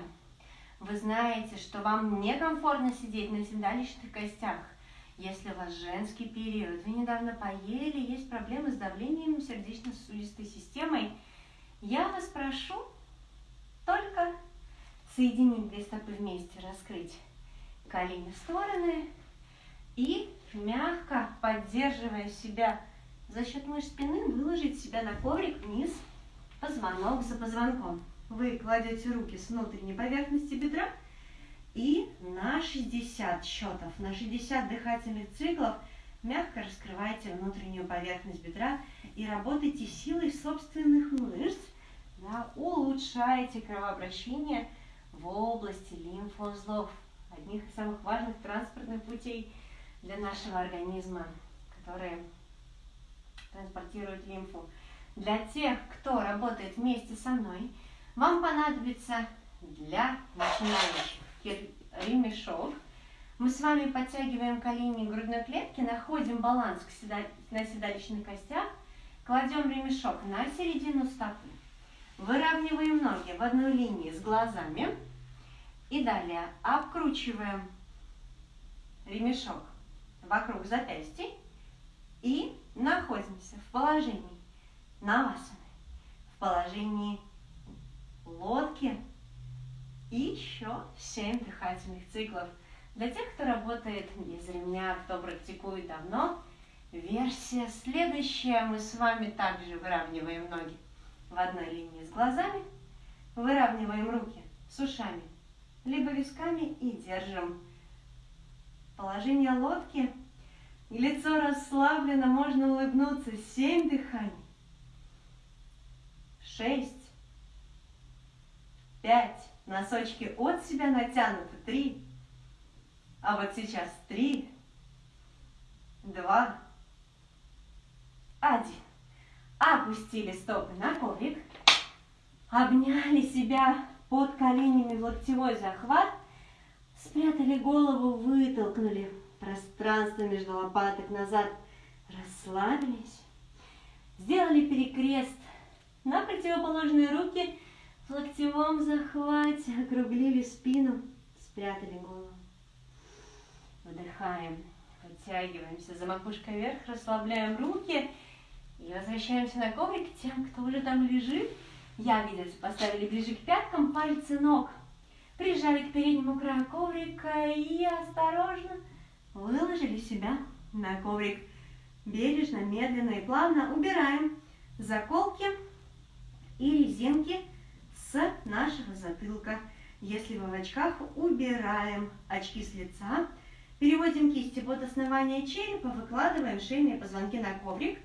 вы знаете, что вам некомфортно сидеть на седалищных костях, если у вас женский период, вы недавно поели, есть проблемы с давлением сердечно-сосудистой системой, я вас прошу только соединить две стопы вместе, раскрыть колени в стороны и мягко поддерживая себя за счет мышц спины, выложить себя на коврик вниз, позвонок за позвонком. Вы кладете руки с внутренней поверхности бедра и на 60 счетов, на 60 дыхательных циклов мягко раскрывайте внутреннюю поверхность бедра и работайте силой собственных мышц, да, улучшаете кровообращение в области лимфоузлов, одних из самых важных транспортных путей для нашего организма, которые транспортируют лимфу. Для тех, кто работает вместе со мной, вам понадобится для начинающих ремешок. Мы с вами подтягиваем колени грудной клетки, находим баланс на седалищных костях, кладем ремешок на середину стопы, выравниваем ноги в одной линии с глазами и далее обкручиваем ремешок вокруг запястья и находимся в положении навасаны, в положении лодки и еще 7 дыхательных циклов. Для тех, кто работает без ремня, кто практикует давно, версия следующая. Мы с вами также выравниваем ноги в одной линии с глазами, выравниваем руки с ушами, либо висками и держим. Положение лодки. Лицо расслаблено, можно улыбнуться. Семь дыханий. Шесть. Пять. Носочки от себя натянуты. Три. А вот сейчас три, два, один. Опустили стопы на коврик. Обняли себя под коленями в локтевой захват. Спрятали голову, вытолкнули пространство между лопаток назад. Расслабились. Сделали перекрест на противоположные руки в локтевом захвате. Округлили спину, спрятали голову. Вдыхаем, подтягиваемся за макушкой вверх, расслабляем руки и возвращаемся на коврик тем, кто уже там лежит. Ягодицы поставили ближе к пяткам, пальцы ног прижали к переднему краю коврика и осторожно выложили себя на коврик. Бережно, медленно и плавно убираем заколки и резинки с нашего затылка. Если вы в очках, убираем очки с лица. Переводим кисти под основание черепа, выкладываем шейные позвонки на коврик.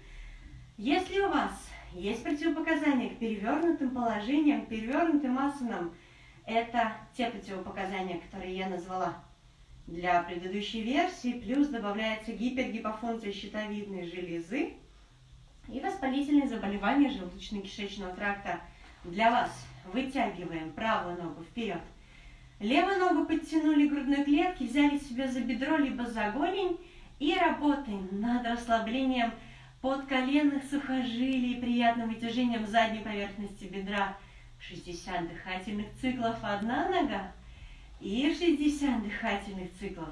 Если у вас есть противопоказания к перевернутым положениям, к перевернутым асанам, это те противопоказания, которые я назвала для предыдущей версии, плюс добавляется гипергипофункция щитовидной железы и воспалительные заболевания желудочно-кишечного тракта. Для вас вытягиваем правую ногу вперед, левую ногу подтянули к грудной клетке, взяли себя за бедро либо за голень и работаем над расслаблением подколенных сухожилий, приятным вытяжением задней поверхности бедра. 60 дыхательных циклов одна нога и 60 дыхательных циклов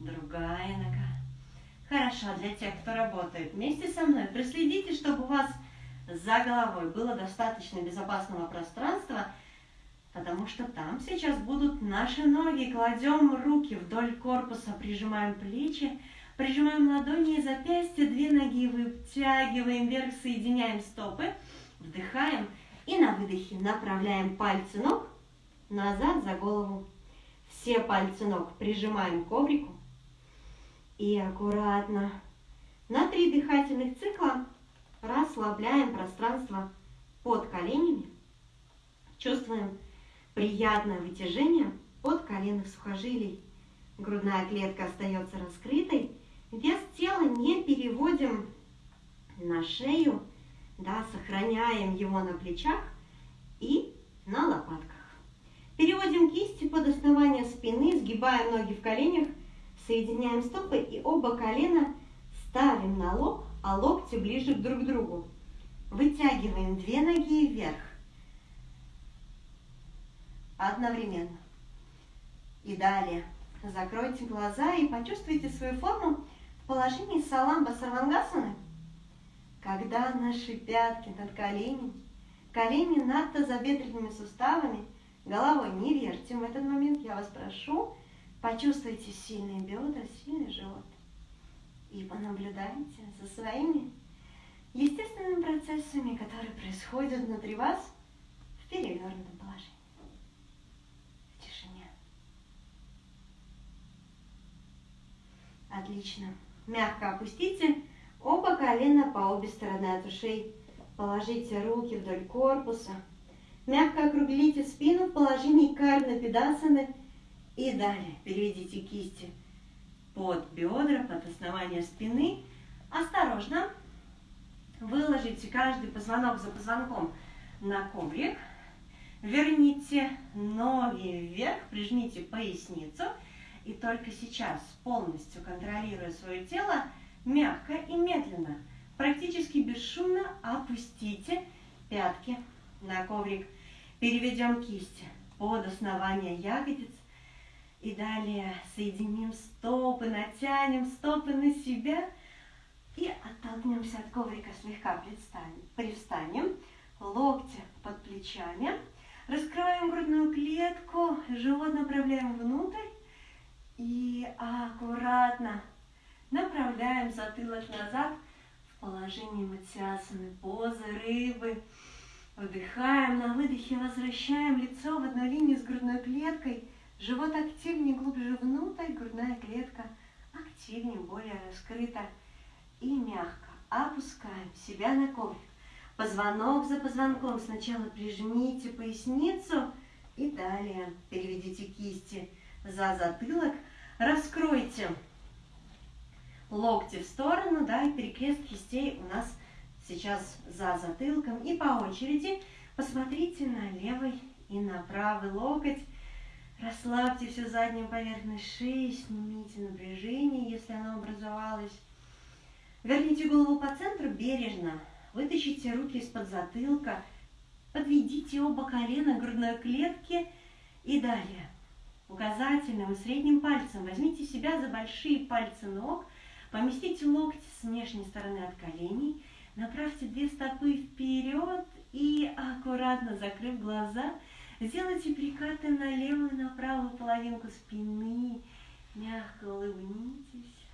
другая нога. Хорошо, для тех, кто работает вместе со мной, проследите, чтобы у вас за головой было достаточно безопасного пространства, потому что там сейчас будут наши ноги. Кладем руки вдоль корпуса, прижимаем плечи, прижимаем ладони и запястья, две ноги вытягиваем вверх, соединяем стопы, вдыхаем и на выдохе направляем пальцы ног назад за голову. Все пальцы ног прижимаем к коврику, и аккуратно на три дыхательных цикла расслабляем пространство под коленями. Чувствуем приятное вытяжение от коленных сухожилий. Грудная клетка остается раскрытой. Вес тела не переводим на шею, да, сохраняем его на плечах и на лопатках. Переводим кисти под основание спины, сгибаем ноги в коленях – Соединяем стопы и оба колена ставим на лоб, а локти ближе друг к другу. Вытягиваем две ноги вверх. Одновременно. И далее. Закройте глаза и почувствуйте свою форму в положении саламба сарвангасаны. Когда наши пятки над коленями, колени над тазобедренными суставами, головой не вертим в этот момент, я вас прошу, Почувствуйте сильные бедра, сильный живот. И понаблюдайте за своими естественными процессами, которые происходят внутри вас в перевернутом положении. В тишине. Отлично. Мягко опустите оба колена по обе стороны от ушей. Положите руки вдоль корпуса. Мягко округлите спину в положении карна педасаны – и далее переведите кисти под бедра, под основание спины. Осторожно выложите каждый позвонок за позвонком на коврик. Верните ноги вверх, прижмите поясницу. И только сейчас, полностью контролируя свое тело, мягко и медленно, практически бесшумно опустите пятки на коврик. Переведем кисти под основание ягодиц. И далее соединим стопы, натянем стопы на себя и оттолкнемся от коврика, слегка. Привстанем, локти под плечами, раскрываем грудную клетку, живот направляем внутрь и аккуратно направляем затылок назад в положение матиасаны, позы рыбы. Вдыхаем, на выдохе возвращаем лицо в одну линию с грудной клеткой – Живот активнее, глубже внутрь, грудная клетка активнее, более раскрыта. И мягко опускаем себя на коврик. Позвонок за позвонком. Сначала прижмите поясницу и далее переведите кисти за затылок. Раскройте локти в сторону, да, и перекрест кистей у нас сейчас за затылком. И по очереди посмотрите на левый и на правый локоть. Расслабьте всю заднюю поверхность шеи, снимите напряжение, если оно образовалось. Верните голову по центру бережно, вытащите руки из-под затылка, подведите оба колена к грудной клетке и далее. Указательным и средним пальцем возьмите себя за большие пальцы ног, поместите локти с внешней стороны от коленей, направьте две стопы вперед и, аккуратно закрыв глаза, Сделайте прикаты на левую и на правую половинку спины. Мягко улыбнитесь.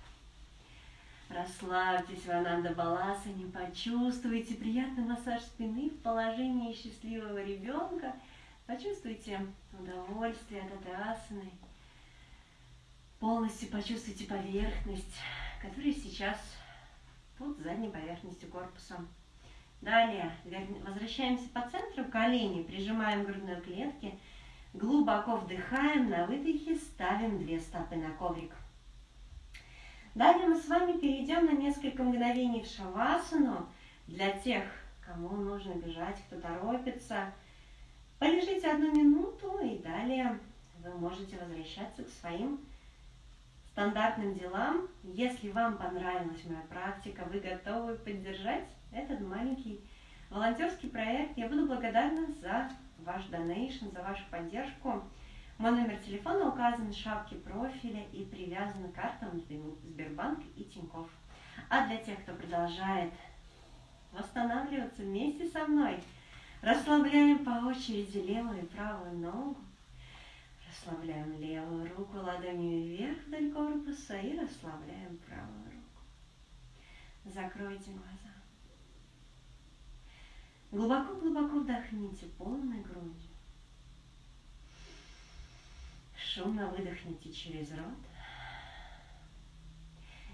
Расслабьтесь в Ананда Баласане, почувствуйте приятный массаж спины в положении счастливого ребенка. Почувствуйте удовольствие от этой асаны. Полностью почувствуйте поверхность, которая сейчас под задней поверхностью корпуса. Далее возвращаемся по центру, колени прижимаем к грудной клетке, глубоко вдыхаем, на выдохе ставим две стопы на коврик. Далее мы с вами перейдем на несколько мгновений в шавасану. Для тех, кому нужно бежать, кто торопится, полежите одну минуту и далее вы можете возвращаться к своим стандартным делам. Если вам понравилась моя практика, вы готовы поддержать этот маленький волонтерский проект. Я буду благодарна за ваш донейшн, за вашу поддержку. Мой номер телефона указан в шапке профиля и привязан к картам Сбербанк и Тинькофф. А для тех, кто продолжает восстанавливаться вместе со мной, расслабляем по очереди левую и правую ногу, расслабляем левую руку ладонью вверх вдоль корпуса и расслабляем правую руку. Закройте глаза. Глубоко-глубоко вдохните полной грудью. Шумно выдохните через рот.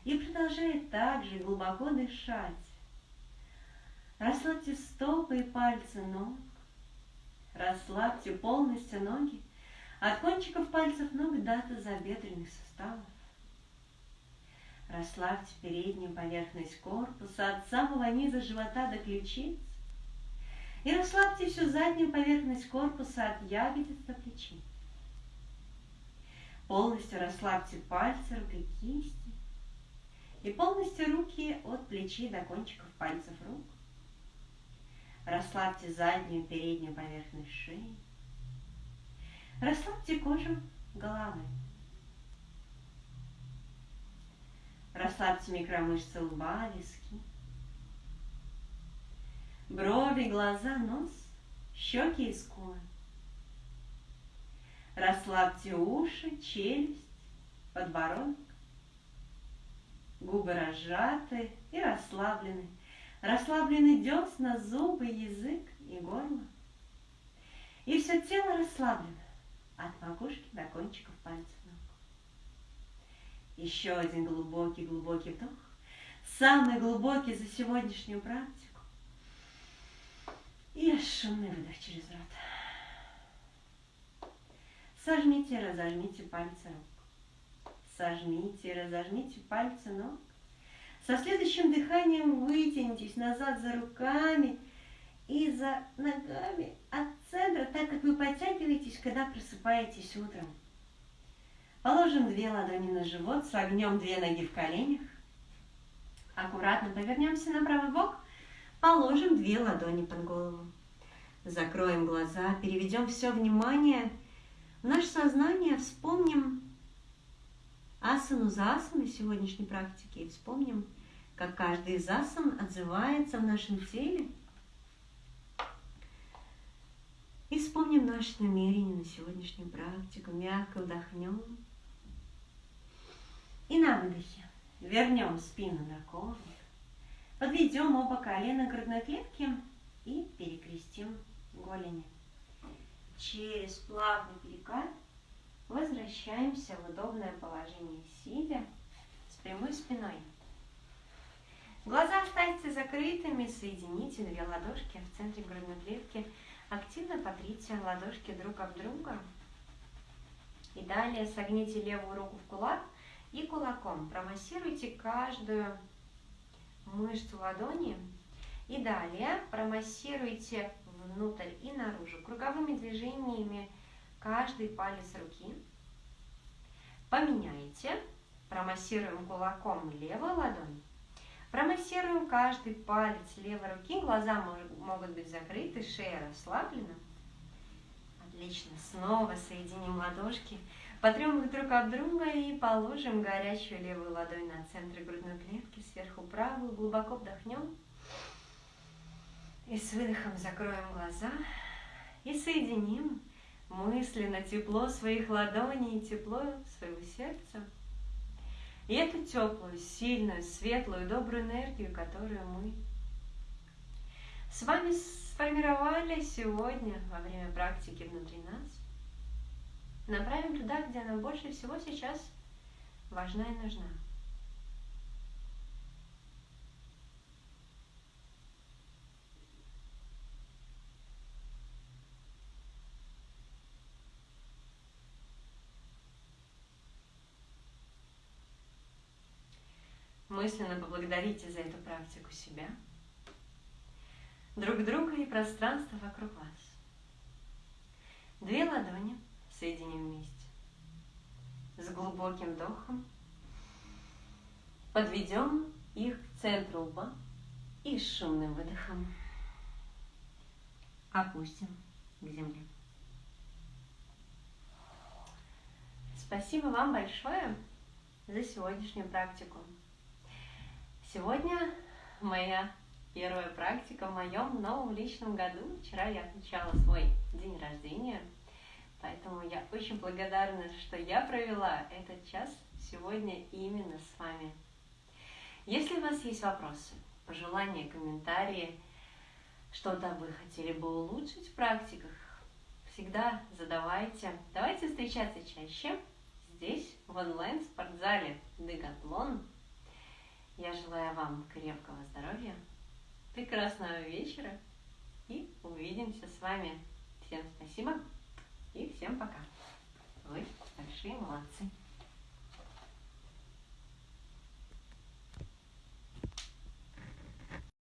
И продолжая также глубоко дышать. Расслабьте стопы и пальцы ног. Расслабьте полностью ноги от кончиков пальцев ног до тазобедренных суставов. Расслабьте переднюю поверхность корпуса от самого низа живота до ключиц. И расслабьте всю заднюю поверхность корпуса от ягодиц до плечи. Полностью расслабьте пальцы рук и кисти. И полностью руки от плечи до кончиков пальцев рук. Расслабьте заднюю переднюю поверхность шеи. Расслабьте кожу головы. Расслабьте микромышцы лба, виски брови, глаза, нос, щеки и скулы. Расслабьте уши, челюсть, подбородок. Губы разжаты и расслаблены. Расслаблены десна, зубы, язык и горло. И все тело расслаблено от макушки до кончиков пальцев ног. Еще один глубокий-глубокий вдох. Самый глубокий за сегодняшнюю практику. И шумный выдох через рот. Сожмите, разожмите пальцы рук. Сожмите, разожмите пальцы ног. Со следующим дыханием вытянитесь назад за руками и за ногами от центра, так как вы подтягиваетесь, когда просыпаетесь утром. Положим две ладони на живот, согнем две ноги в коленях. Аккуратно повернемся на правый бок – Положим две ладони под голову. Закроем глаза, переведем все внимание в наше сознание, вспомним асану за асаной сегодняшней практики и вспомним, как каждый из асан отзывается в нашем теле. И вспомним наше намерение на сегодняшнюю практику. Мягко вдохнем. И на выдохе вернем спину на коврик. Подведем оба колена к грудной клетке и перекрестим голени. Через плавный перекат возвращаемся в удобное положение сидя с прямой спиной. Глаза оставьте закрытыми, соедините две ладошки в центре грудной клетки. Активно потрите ладошки друг об друга. И далее согните левую руку в кулак и кулаком промассируйте каждую мышцу ладони И далее промассируйте внутрь и наружу круговыми движениями каждый палец руки. Поменяйте. Промассируем кулаком левую ладонь. Промассируем каждый палец левой руки. Глаза могут быть закрыты, шея расслаблена. Отлично. Снова соединим ладошки. Потрем их друг об друга и положим горячую левую ладонь на центр грудной клетки, сверху правую. Глубоко вдохнем. И с выдохом закроем глаза. И соединим мысленно тепло своих ладоней и тепло своего сердца. И эту теплую, сильную, светлую, добрую энергию, которую мы с вами сформировали сегодня во время практики внутри нас, направим туда, где она больше всего сейчас важна и нужна. Мысленно поблагодарите за эту практику себя – друг друга и пространство вокруг вас. Две ладони соединим вместе. С глубоким вдохом подведем их к центру лба и с шумным выдохом опустим к земле. Спасибо вам большое за сегодняшнюю практику. Сегодня моя первая практика в моем новом личном году. Вчера я отмечала свой день рождения, поэтому я очень благодарна, что я провела этот час сегодня именно с вами. Если у вас есть вопросы, пожелания, комментарии, что-то вы хотели бы улучшить в практиках, всегда задавайте. Давайте встречаться чаще здесь, в онлайн-спортзале Дегатлон. Я желаю вам крепкого здоровья, прекрасного вечера и увидимся с вами. Всем спасибо и всем пока. Вы большие молодцы.